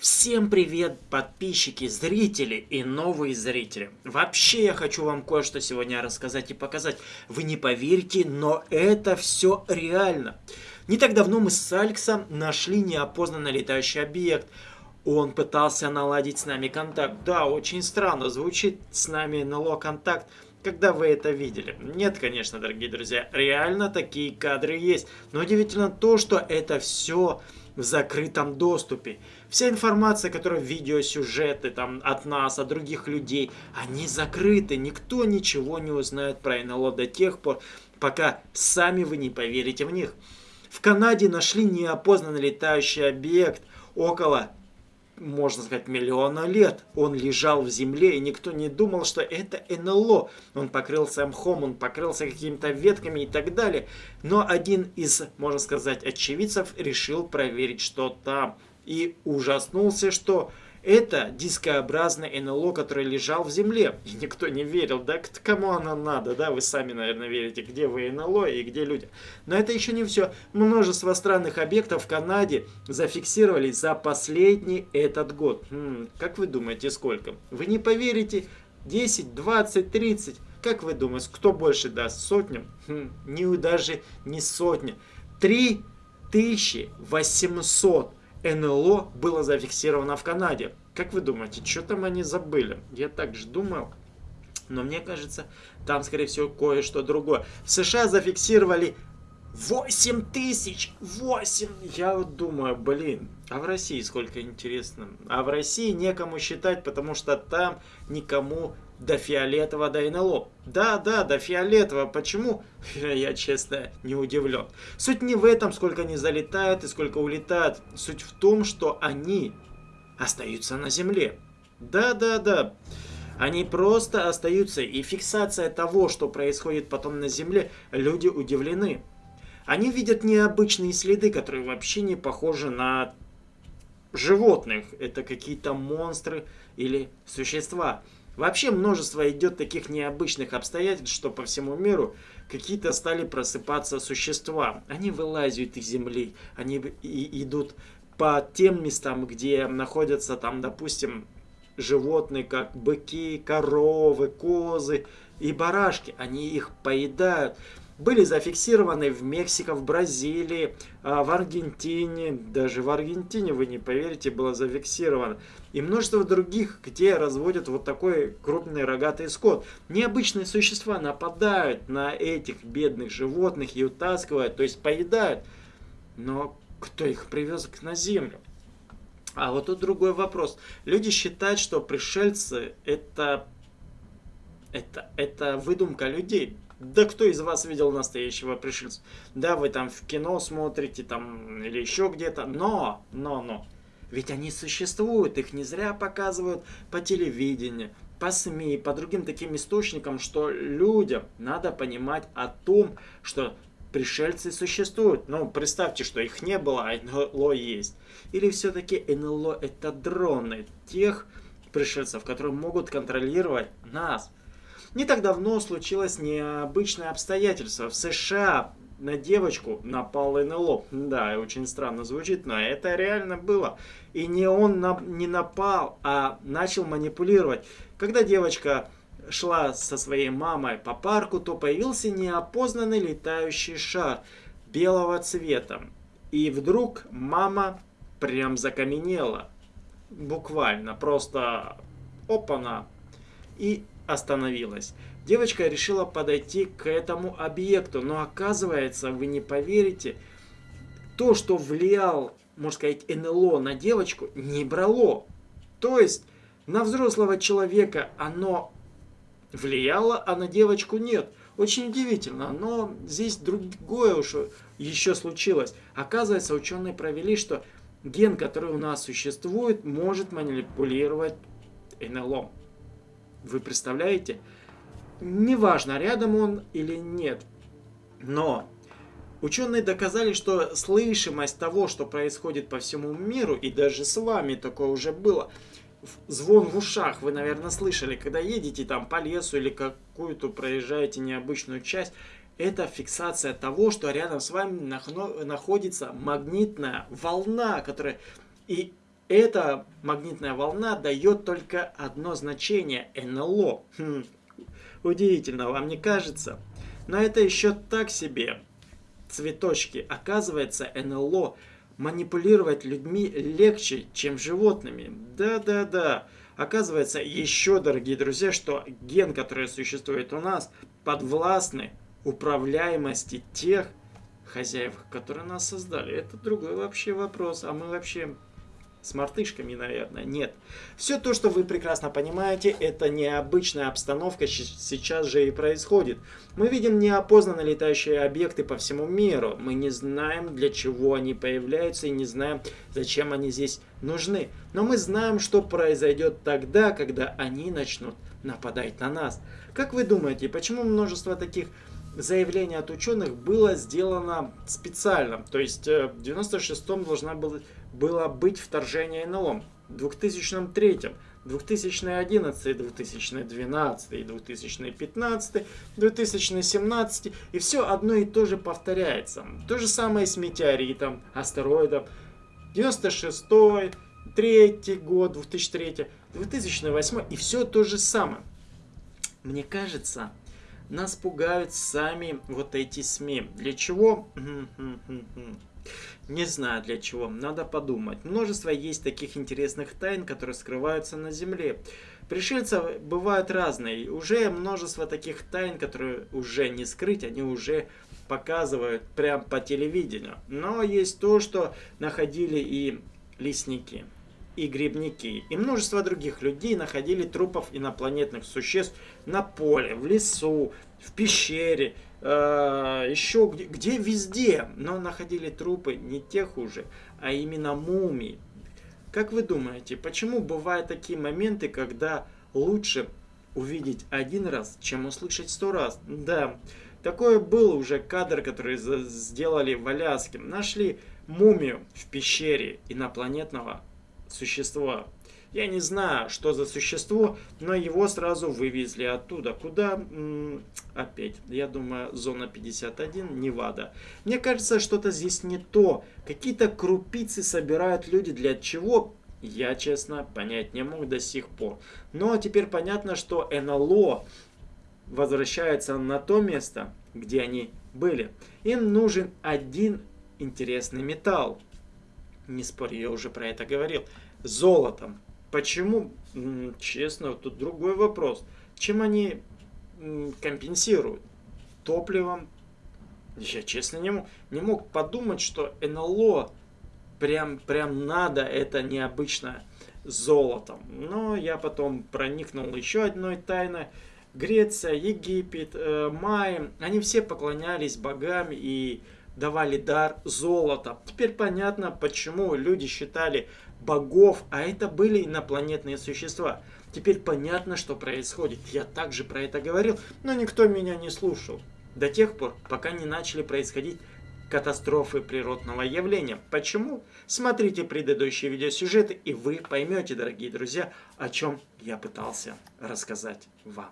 Всем привет, подписчики, зрители и новые зрители. Вообще я хочу вам кое-что сегодня рассказать и показать. Вы не поверите, но это все реально. Не так давно мы с Алексом нашли неопознанный летающий объект. Он пытался наладить с нами контакт. Да, очень странно звучит с нами НЛО контакт. Когда вы это видели? Нет, конечно, дорогие друзья, реально такие кадры есть. Но удивительно то, что это все в закрытом доступе. Вся информация, которая в видеосюжеты там, от нас, от других людей, они закрыты. Никто ничего не узнает про НЛО до тех пор, пока сами вы не поверите в них. В Канаде нашли неопознанный летающий объект около можно сказать, миллиона лет. Он лежал в земле, и никто не думал, что это НЛО. Он покрылся мхом, он покрылся какими-то ветками и так далее. Но один из, можно сказать, очевидцев решил проверить, что там. И ужаснулся, что это дискообразное НЛО, которое лежал в земле. И никто не верил, да, кому оно надо, да, вы сами, наверное, верите, где вы НЛО и где люди. Но это еще не все. Множество странных объектов в Канаде зафиксировали за последний этот год. Хм, как вы думаете, сколько? Вы не поверите, 10, 20, 30. Как вы думаете, кто больше даст? Сотню? Хм, не даже не сотня. 3800 НЛО было зафиксировано в Канаде. Как вы думаете, что там они забыли? Я также думал. Но мне кажется, там, скорее всего, кое-что другое. В США зафиксировали 8 тысяч! 8! Я вот думаю, блин, а в России сколько интересно? А в России некому считать, потому что там никому до фиолетового, до НЛО. Да, да, до фиолетового. Почему? Я, честно, не удивлен. Суть не в этом, сколько они залетают и сколько улетают. Суть в том, что они остаются на Земле. Да, да, да. Они просто остаются. И фиксация того, что происходит потом на Земле, люди удивлены. Они видят необычные следы, которые вообще не похожи на животных. Это какие-то монстры или существа. Вообще множество идет таких необычных обстоятельств, что по всему миру какие-то стали просыпаться существа. Они вылазят из земли, они и идут по тем местам, где находятся там, допустим, животные, как быки, коровы, козы и барашки. Они их поедают были зафиксированы в Мексике, в Бразилии, а, в Аргентине, даже в Аргентине, вы не поверите, было зафиксировано. И множество других, где разводят вот такой крупный рогатый скот. Необычные существа нападают на этих бедных животных и утаскивают, то есть поедают. Но кто их привез на землю? А вот тут другой вопрос. Люди считают, что пришельцы это, это, это выдумка людей. Да кто из вас видел настоящего пришельца? Да, вы там в кино смотрите, там, или еще где-то, но, но, но. Ведь они существуют, их не зря показывают по телевидению, по СМИ, по другим таким источникам, что людям надо понимать о том, что пришельцы существуют. Ну, представьте, что их не было, а НЛО есть. Или все-таки НЛО это дроны тех пришельцев, которые могут контролировать нас. Не так давно случилось необычное обстоятельство. В США на девочку напал НЛО. Да, очень странно звучит, но это реально было. И не он на, не напал, а начал манипулировать. Когда девочка шла со своей мамой по парку, то появился неопознанный летающий шар белого цвета. И вдруг мама прям закаменела. Буквально, просто опана. И остановилась. Девочка решила подойти к этому объекту, но оказывается, вы не поверите, то, что влиял, можно сказать, НЛО на девочку, не брало. То есть на взрослого человека оно влияло, а на девочку нет. Очень удивительно, но здесь другое уж еще случилось. Оказывается, ученые провели, что ген, который у нас существует, может манипулировать НЛО. Вы представляете? Неважно, рядом он или нет. Но ученые доказали, что слышимость того, что происходит по всему миру, и даже с вами такое уже было, звон в ушах вы, наверное, слышали, когда едете там по лесу или какую-то проезжаете необычную часть, это фиксация того, что рядом с вами находится магнитная волна, которая... И эта магнитная волна дает только одно значение – НЛО. Хм, удивительно, вам не кажется? Но это еще так себе. Цветочки. Оказывается, НЛО манипулировать людьми легче, чем животными. Да-да-да. Оказывается, еще, дорогие друзья, что ген, который существует у нас, подвластны управляемости тех хозяев, которые нас создали. Это другой вообще вопрос. А мы вообще с мартышками, наверное, нет. Все то, что вы прекрасно понимаете, это необычная обстановка сейчас же и происходит. Мы видим неопознанно летающие объекты по всему миру. Мы не знаем, для чего они появляются и не знаем, зачем они здесь нужны. Но мы знаем, что произойдет тогда, когда они начнут нападать на нас. Как вы думаете, почему множество таких заявлений от ученых было сделано специально? То есть э, в 96-м должна была было быть вторжение НЛО. В 2003, 2011, 2012, 2015, 2017 и все одно и то же повторяется. То же самое с метеоритом, астероидом. 96 3 год, 2003, 2008 и все то же самое. Мне кажется, нас пугают сами вот эти СМИ. Для чего? Не знаю для чего, надо подумать. Множество есть таких интересных тайн, которые скрываются на Земле. Пришельцы бывают разные. Уже множество таких тайн, которые уже не скрыть, они уже показывают прям по телевидению. Но есть то, что находили и лесники, и грибники, и множество других людей находили трупов инопланетных существ на поле, в лесу, в пещере, еще где, где везде, но находили трупы не тех уже, а именно мумий. Как вы думаете, почему бывают такие моменты, когда лучше увидеть один раз, чем услышать сто раз? Да, такое был уже кадр, который сделали в Аляске. Нашли мумию в пещере инопланетного существа. Я не знаю, что за существо, но его сразу вывезли оттуда. Куда? М -м, опять, я думаю, зона 51, Невада. Мне кажется, что-то здесь не то. Какие-то крупицы собирают люди для чего? Я, честно, понять не мог до сих пор. Но теперь понятно, что НЛО возвращается на то место, где они были. Им нужен один интересный металл. Не спорь, я уже про это говорил. Золотом. Почему? Честно, тут другой вопрос. Чем они компенсируют? Топливом? Я честно не мог, не мог подумать, что НЛО прям, прям надо это необычно золотом. Но я потом проникнул еще одной тайной. Греция, Египет, э, Майя, они все поклонялись богам и давали дар золота. Теперь понятно, почему люди считали богов, а это были инопланетные существа. Теперь понятно, что происходит. Я также про это говорил, но никто меня не слушал. До тех пор, пока не начали происходить катастрофы природного явления. Почему? Смотрите предыдущие видеосюжеты, и вы поймете, дорогие друзья, о чем я пытался рассказать вам.